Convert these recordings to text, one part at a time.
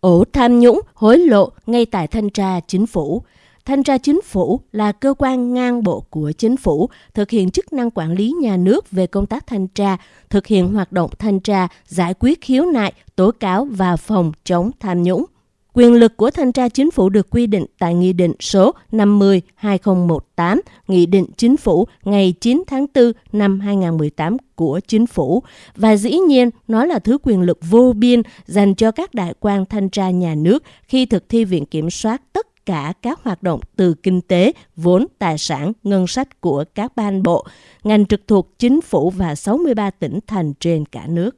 ổ tham nhũng, hối lộ ngay tại thanh tra chính phủ. Thanh tra chính phủ là cơ quan ngang bộ của chính phủ, thực hiện chức năng quản lý nhà nước về công tác thanh tra, thực hiện hoạt động thanh tra, giải quyết khiếu nại, tố cáo và phòng chống tham nhũng. Quyền lực của thanh tra chính phủ được quy định tại Nghị định số 50-2018, Nghị định Chính phủ ngày 9 tháng 4 năm 2018 của Chính phủ. Và dĩ nhiên, nó là thứ quyền lực vô biên dành cho các đại quan thanh tra nhà nước khi thực thi viện kiểm soát tất cả các hoạt động từ kinh tế, vốn, tài sản, ngân sách của các ban bộ, ngành trực thuộc chính phủ và 63 tỉnh thành trên cả nước.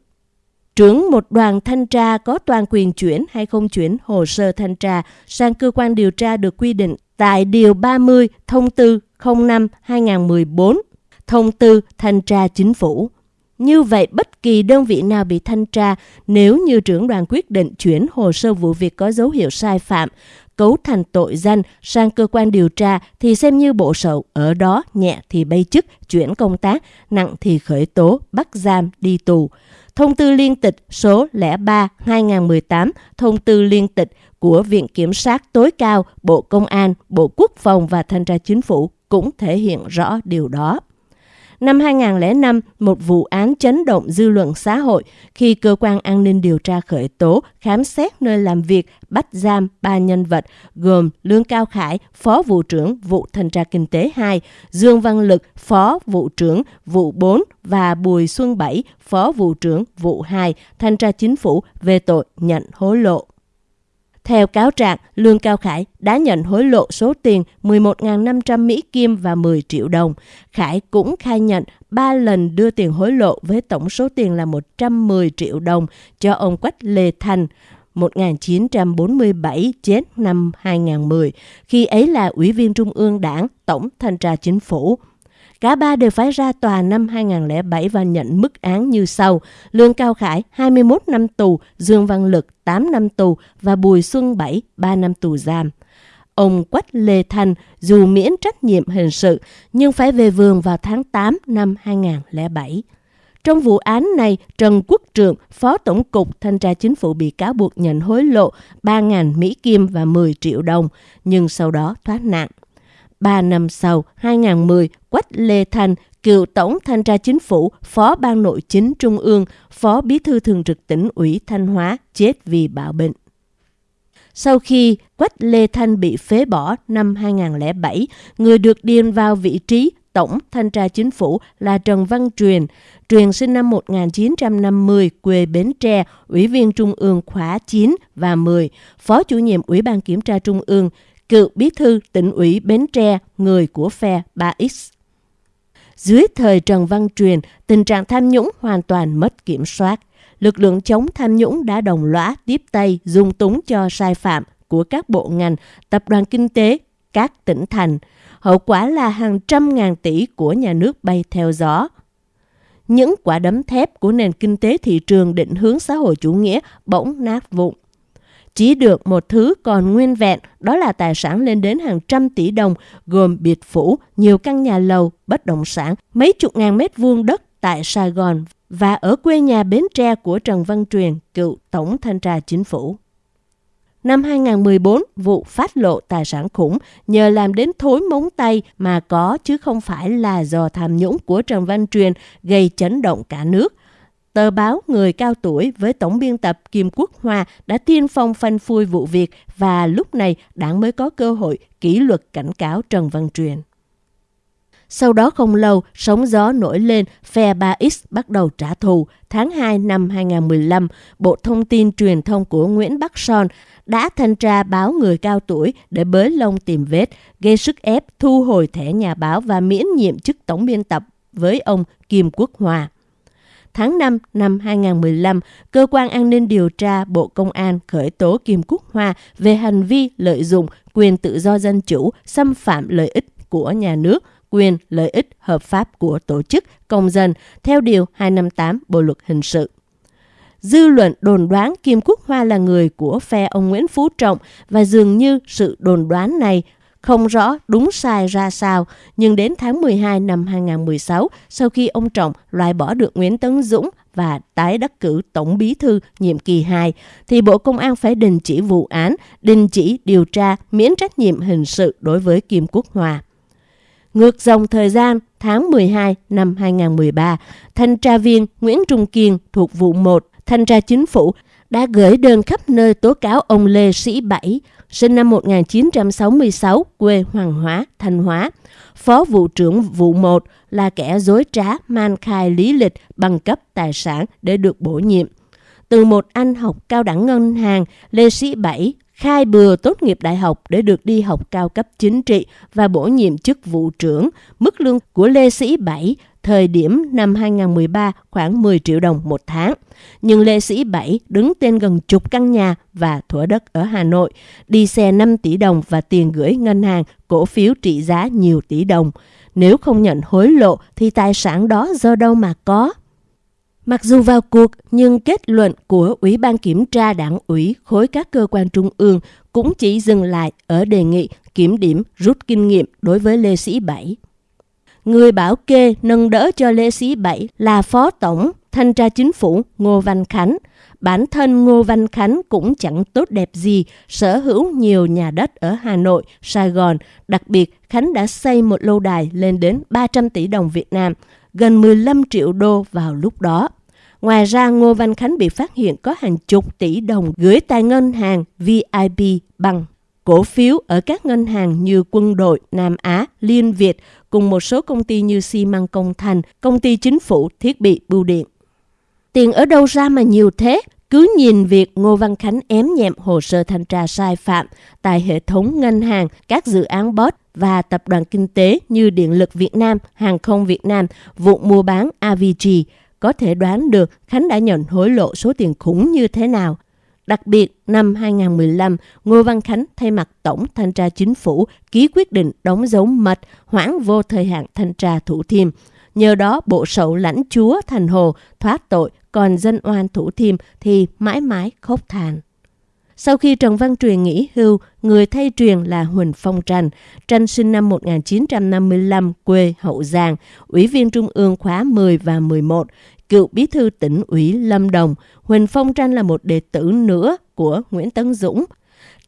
Trưởng một đoàn thanh tra có toàn quyền chuyển hay không chuyển hồ sơ thanh tra sang cơ quan điều tra được quy định tại Điều 30 Thông tư 05-2014, Thông tư Thanh tra Chính phủ. Như vậy, bất kỳ đơn vị nào bị thanh tra nếu như trưởng đoàn quyết định chuyển hồ sơ vụ việc có dấu hiệu sai phạm, cấu thành tội danh sang cơ quan điều tra thì xem như bộ sậu ở đó nhẹ thì bay chức, chuyển công tác, nặng thì khởi tố, bắt giam, đi tù. Thông tư liên tịch số 03-2018, thông tư liên tịch của Viện Kiểm sát tối cao, Bộ Công an, Bộ Quốc phòng và Thanh tra Chính phủ cũng thể hiện rõ điều đó. Năm 2005, một vụ án chấn động dư luận xã hội khi cơ quan an ninh điều tra khởi tố, khám xét nơi làm việc, bắt giam ba nhân vật gồm Lương Cao Khải, Phó vụ trưởng vụ thanh tra kinh tế 2, Dương Văn Lực, Phó vụ trưởng vụ 4 và Bùi Xuân Bảy, Phó vụ trưởng vụ 2, thanh tra chính phủ về tội nhận hối lộ. Theo cáo trạng, Lương Cao Khải đã nhận hối lộ số tiền 11.500 Mỹ Kim và 10 triệu đồng. Khải cũng khai nhận 3 lần đưa tiền hối lộ với tổng số tiền là 110 triệu đồng cho ông Quách Lê Thành. 1947 chết năm 2010, khi ấy là Ủy viên Trung ương Đảng, Tổng Thanh tra Chính phủ. Cả ba đều phải ra tòa năm 2007 và nhận mức án như sau. Lương Cao Khải 21 năm tù, Dương Văn Lực 8 năm tù và Bùi Xuân Bảy 3 năm tù giam. Ông Quách Lê Thanh dù miễn trách nhiệm hình sự nhưng phải về vườn vào tháng 8 năm 2007. Trong vụ án này, Trần Quốc Trượng, Phó Tổng cục Thanh tra Chính phủ bị cáo buộc nhận hối lộ 3.000 Mỹ Kim và 10 triệu đồng, nhưng sau đó thoát nạn. Ba năm sau, 2010, Quách Lê Thanh, cựu Tổng Thanh tra Chính phủ, Phó Ban Nội chính Trung ương, Phó Bí thư Thường trực tỉnh ủy Thanh Hóa chết vì bạo bệnh. Sau khi Quách Lê Thanh bị phế bỏ năm 2007, người được điền vào vị trí Tổng Thanh tra Chính phủ là Trần Văn Truyền. Truyền sinh năm 1950, quê Bến Tre, Ủy viên Trung ương khóa 9 và 10, Phó chủ nhiệm Ủy ban Kiểm tra Trung ương, cựu bí thư tỉnh ủy Bến Tre, người của phe 3X. Dưới thời Trần Văn Truyền, tình trạng tham nhũng hoàn toàn mất kiểm soát. Lực lượng chống tham nhũng đã đồng lõa tiếp tay dung túng cho sai phạm của các bộ ngành, tập đoàn kinh tế, các tỉnh thành. Hậu quả là hàng trăm ngàn tỷ của nhà nước bay theo gió. Những quả đấm thép của nền kinh tế thị trường định hướng xã hội chủ nghĩa bỗng nát vụn. Chỉ được một thứ còn nguyên vẹn, đó là tài sản lên đến hàng trăm tỷ đồng, gồm biệt phủ, nhiều căn nhà lầu, bất động sản, mấy chục ngàn mét vuông đất tại Sài Gòn và ở quê nhà Bến Tre của Trần Văn Truyền, cựu Tổng Thanh tra Chính phủ. Năm 2014, vụ phát lộ tài sản khủng nhờ làm đến thối móng tay mà có chứ không phải là do tham nhũng của Trần Văn Truyền gây chấn động cả nước. Tờ báo Người Cao Tuổi với tổng biên tập Kim Quốc Hoa đã tiên phong phanh phui vụ việc và lúc này đảng mới có cơ hội kỷ luật cảnh cáo Trần Văn Truyền. Sau đó không lâu, sóng gió nổi lên, phe 3X bắt đầu trả thù. Tháng 2 năm 2015, Bộ Thông tin Truyền thông của Nguyễn Bắc Son đã thanh tra báo Người Cao Tuổi để bới lông tìm vết, gây sức ép thu hồi thẻ nhà báo và miễn nhiệm chức tổng biên tập với ông Kim Quốc Hòa tháng 5 năm 2015, Cơ quan An ninh điều tra Bộ Công an khởi tố Kim Quốc Hoa về hành vi lợi dụng quyền tự do dân chủ, xâm phạm lợi ích của nhà nước, quyền lợi ích hợp pháp của tổ chức, công dân, theo Điều 258 Bộ Luật Hình sự. Dư luận đồn đoán Kim Quốc Hoa là người của phe ông Nguyễn Phú Trọng và dường như sự đồn đoán này không rõ đúng sai ra sao, nhưng đến tháng 12 năm 2016, sau khi ông Trọng loại bỏ được Nguyễn Tấn Dũng, và tái đắc cử Tổng Bí thư nhiệm kỳ 2, thì Bộ Công an phải đình chỉ vụ án, đình chỉ điều tra, miễn trách nhiệm hình sự đối với Kim Quốc Hòa. Ngược dòng thời gian, tháng 12 năm 2013, thanh tra viên Nguyễn Trung Kiên thuộc vụ 1, thanh tra chính phủ đã gửi đơn khắp nơi tố cáo ông Lê Sĩ Bảy, sinh năm 1966, quê Hoàng Hóa, Thanh Hóa, phó vụ trưởng vụ 1 là kẻ dối trá man khai lý lịch bằng cấp tài sản để được bổ nhiệm. Từ một anh học cao đẳng ngân hàng, Lê Sĩ Bảy khai bừa tốt nghiệp đại học để được đi học cao cấp chính trị và bổ nhiệm chức vụ trưởng. Mức lương của Lê Sĩ Bảy thời điểm năm 2013 khoảng 10 triệu đồng một tháng. Nhưng Lê Sĩ Bảy đứng tên gần chục căn nhà và thửa đất ở Hà Nội, đi xe 5 tỷ đồng và tiền gửi ngân hàng, cổ phiếu trị giá nhiều tỷ đồng. Nếu không nhận hối lộ thì tài sản đó do đâu mà có? Mặc dù vào cuộc, nhưng kết luận của Ủy ban Kiểm tra Đảng ủy khối các cơ quan trung ương cũng chỉ dừng lại ở đề nghị kiểm điểm rút kinh nghiệm đối với Lê Sĩ Bảy. Người bảo kê nâng đỡ cho Lê Sĩ Bảy là Phó Tổng Thanh tra Chính phủ Ngô Văn Khánh. Bản thân Ngô Văn Khánh cũng chẳng tốt đẹp gì, sở hữu nhiều nhà đất ở Hà Nội, Sài Gòn. Đặc biệt, Khánh đã xây một lâu đài lên đến 300 tỷ đồng Việt Nam, gần 15 triệu đô vào lúc đó. Ngoài ra, Ngô Văn Khánh bị phát hiện có hàng chục tỷ đồng gửi tại ngân hàng VIP bằng cổ phiếu ở các ngân hàng như Quân đội, Nam Á, Liên Việt cùng một số công ty như xi măng công thành, công ty chính phủ, thiết bị bưu điện. Tiền ở đâu ra mà nhiều thế? Cứ nhìn việc Ngô Văn Khánh ém nhẹm hồ sơ thanh tra sai phạm tại hệ thống ngân hàng, các dự án bot và tập đoàn kinh tế như Điện lực Việt Nam, Hàng không Việt Nam, vụ mua bán AVG, có thể đoán được Khánh đã nhận hối lộ số tiền khủng như thế nào. Đặc biệt, năm 2015, Ngô Văn Khánh thay mặt Tổng Thanh tra Chính phủ ký quyết định đóng dấu mật hoãn vô thời hạn thanh tra Thủ Thiêm. Nhờ đó, bộ sậu lãnh chúa Thành Hồ thoát tội, còn dân oan Thủ Thiêm thì mãi mãi khóc than. Sau khi Trần Văn Truyền nghỉ hưu, người thay truyền là Huỳnh Phong Tranh. Tranh sinh năm 1955, quê Hậu Giang, Ủy viên Trung ương khóa 10 và 11, cựu bí thư tỉnh ủy Lâm Đồng. Huỳnh Phong Tranh là một đệ tử nữa của Nguyễn Tấn Dũng.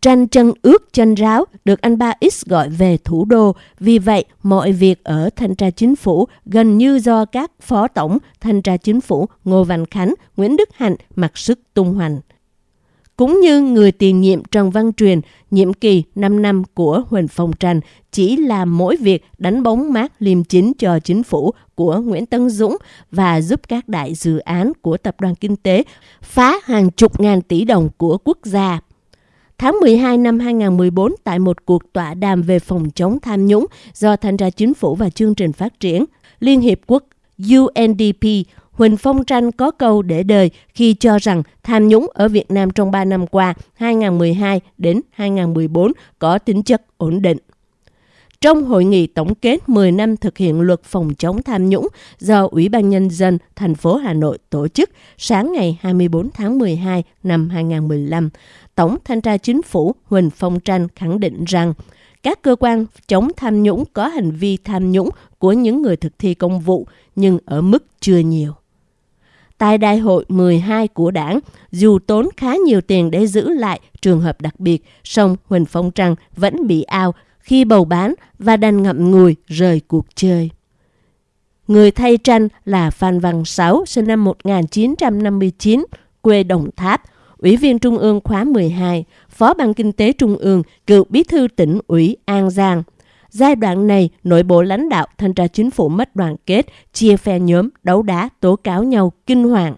Tranh chân ướt chân ráo được anh ba X gọi về thủ đô. Vì vậy, mọi việc ở thanh tra chính phủ gần như do các phó tổng thanh tra chính phủ Ngô Văn Khánh, Nguyễn Đức Hạnh mặc sức tung hoành cũng như người tiền nhiệm Trần Văn Truyền, nhiệm kỳ 5 năm của Huỳnh Phong Tranh chỉ là mỗi việc đánh bóng mát liêm chính cho chính phủ của Nguyễn Tân Dũng và giúp các đại dự án của tập đoàn kinh tế phá hàng chục ngàn tỷ đồng của quốc gia. Tháng 12 năm 2014, tại một cuộc tọa đàm về phòng chống tham nhũng do Thanh tra Chính phủ và Chương trình Phát triển Liên Hiệp Quốc UNDP Huỳnh Phong Tranh có câu để đời khi cho rằng tham nhũng ở Việt Nam trong 3 năm qua 2012 đến 2014 có tính chất ổn định. Trong hội nghị tổng kết 10 năm thực hiện luật phòng chống tham nhũng do Ủy ban Nhân dân thành phố Hà Nội tổ chức sáng ngày 24 tháng 12 năm 2015, Tổng Thanh tra Chính phủ Huỳnh Phong Tranh khẳng định rằng các cơ quan chống tham nhũng có hành vi tham nhũng của những người thực thi công vụ nhưng ở mức chưa nhiều. Tại đại hội 12 của đảng, dù tốn khá nhiều tiền để giữ lại trường hợp đặc biệt, song Huỳnh Phong Trăng vẫn bị ao khi bầu bán và đành ngậm ngùi rời cuộc chơi. Người thay tranh là Phan Văn Sáu, sinh năm 1959, quê Đồng Tháp, Ủy viên Trung ương khóa 12, Phó ban Kinh tế Trung ương, cựu bí thư tỉnh ủy An Giang, Giai đoạn này, nội bộ lãnh đạo thanh tra chính phủ mất đoàn kết, chia phe nhóm, đấu đá, tố cáo nhau kinh hoàng.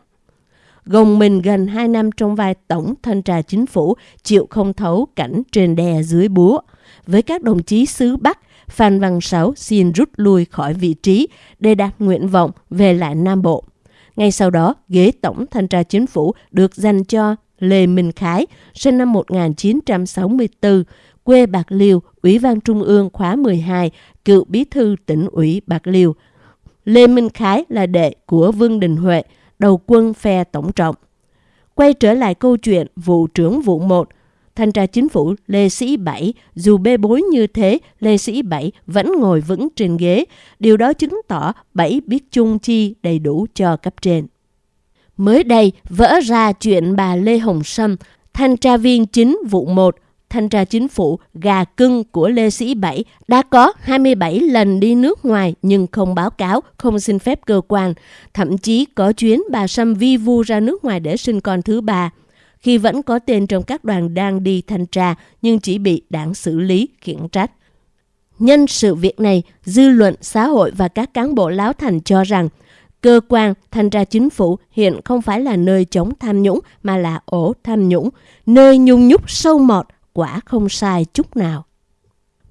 Gồng mình gần 2 năm trong vai tổng thanh tra chính phủ, chịu không thấu cảnh trên đè dưới búa. Với các đồng chí xứ Bắc, Phan Văn Sáu xin rút lui khỏi vị trí để đạt nguyện vọng về lại Nam Bộ. Ngay sau đó, ghế tổng thanh tra chính phủ được dành cho Lê Minh Khái, sinh năm 1964, quê Bạc Liêu, Ủy ban Trung ương khóa 12, cựu bí thư tỉnh ủy Bạc Liêu. Lê Minh Khái là đệ của Vương Đình Huệ, đầu quân phe tổng trọng. Quay trở lại câu chuyện vụ trưởng vụ 1, thanh tra chính phủ Lê Sĩ Bảy, dù bê bối như thế, Lê Sĩ Bảy vẫn ngồi vững trên ghế. Điều đó chứng tỏ Bảy biết chung chi đầy đủ cho cấp trên. Mới đây, vỡ ra chuyện bà Lê Hồng Sâm, thanh tra viên chính vụ 1, thanh tra chính phủ gà cưng của Lê Sĩ Bảy đã có 27 lần đi nước ngoài nhưng không báo cáo, không xin phép cơ quan. Thậm chí có chuyến bà Sâm vi vu ra nước ngoài để sinh con thứ ba. Khi vẫn có tên trong các đoàn đang đi thanh tra nhưng chỉ bị đảng xử lý, khiển trách. Nhân sự việc này, dư luận, xã hội và các cán bộ láo thành cho rằng cơ quan thanh tra chính phủ hiện không phải là nơi chống tham nhũng mà là ổ tham nhũng, nơi nhung nhúc sâu mọt, quả không sai chút nào.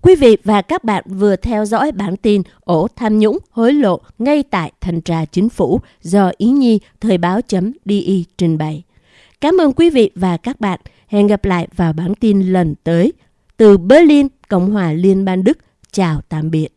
Quý vị và các bạn vừa theo dõi bản tin ổ tham nhũng hối lộ ngay tại thanh tra chính phủ do Ý Nhi Thời báo.di trình bày. Cảm ơn quý vị và các bạn. Hẹn gặp lại vào bản tin lần tới. Từ Berlin, Cộng hòa Liên bang Đức. Chào tạm biệt.